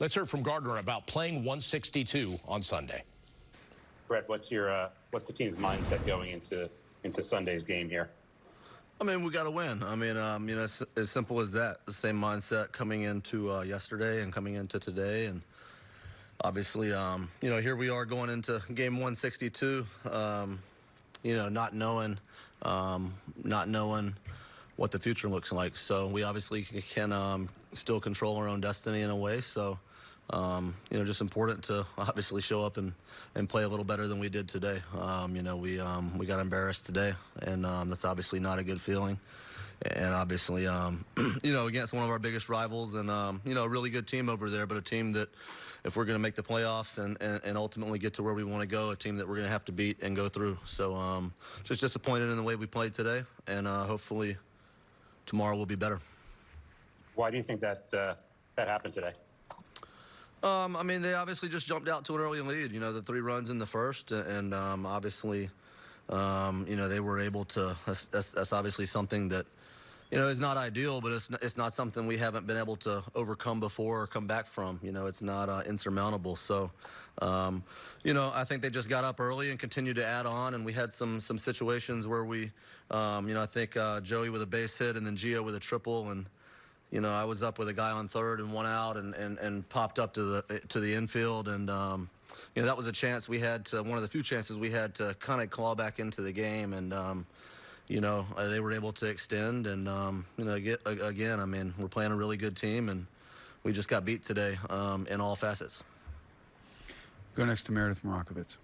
Let's hear from Gardner about playing 162 on Sunday. Brett, what's your uh, what's the team's mindset going into into Sunday's game here? I mean, we got to win. I mean, um, you know, it's as simple as that. The same mindset coming into uh, yesterday and coming into today, and obviously, um, you know, here we are going into game 162. Um, you know, not knowing, um, not knowing what the future looks like. So we obviously can um, still control our own destiny in a way. So. Um, you know, just important to obviously show up and, and play a little better than we did today. Um, you know, we um, we got embarrassed today, and um, that's obviously not a good feeling. And obviously, um, you know, against one of our biggest rivals, and um, you know, a really good team over there, but a team that, if we're going to make the playoffs and, and, and, ultimately get to where we want to go, a team that we're going to have to beat and go through. So, just disappointed in the way we played today, and uh, hopefully, tomorrow will be better. Why do you think that uh, that happened today? Um, I mean, they obviously just jumped out to an early lead. You know, the three runs in the first, and um, obviously, um, you know, they were able to. That's, that's, obviously something that, you know, is not ideal, but it's not, it's not something we haven't been able to overcome before or come back from. You know, it's not uh, insurmountable. So, um, you know, I think they just got up early and continued to add on, and we had some some situations where we, um, you know, I think uh, Joey with a base hit and then Gio with a triple, and you know, I was up with a guy on third and one out and, and, and popped up to the to the infield. And, um, you know, that was a chance we had to, one of the few chances we had to kind of claw back into the game. And, um, you know, uh, they were able to extend. And, um, you know, get, again, I mean, we're playing a really good team. And we just got beat today um, in all facets. Go next to Meredith Marakovits.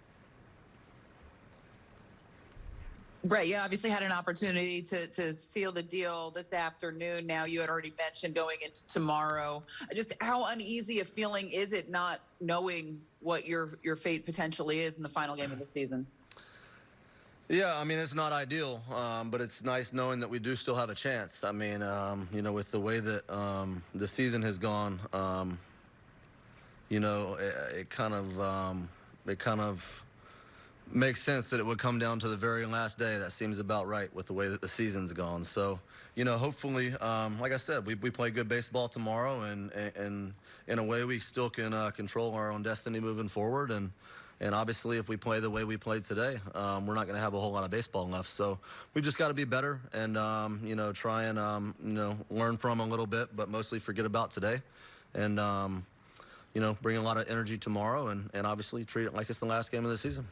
Brett, you obviously had an opportunity to, to seal the deal this afternoon. Now, you had already mentioned going into tomorrow. Just how uneasy a feeling is it not knowing what your, your fate potentially is in the final game of the season? Yeah, I mean, it's not ideal, um, but it's nice knowing that we do still have a chance. I mean, um, you know, with the way that um, the season has gone, um, you know, it, it kind of, um, it kind of, makes sense that it would come down to the very last day. That seems about right with the way that the season's gone. So, you know, hopefully, um, like I said, we, we play good baseball tomorrow, and, and, in a way, we still can uh, control our own destiny moving forward. And, and obviously, if we play the way we played today, um, we're not going to have a whole lot of baseball left. So we just got to be better and, um, you know, try and, um, you know, learn from a little bit, but mostly forget about today. And, um, you know, bring a lot of energy tomorrow and, and obviously treat it like it's the last game of the season.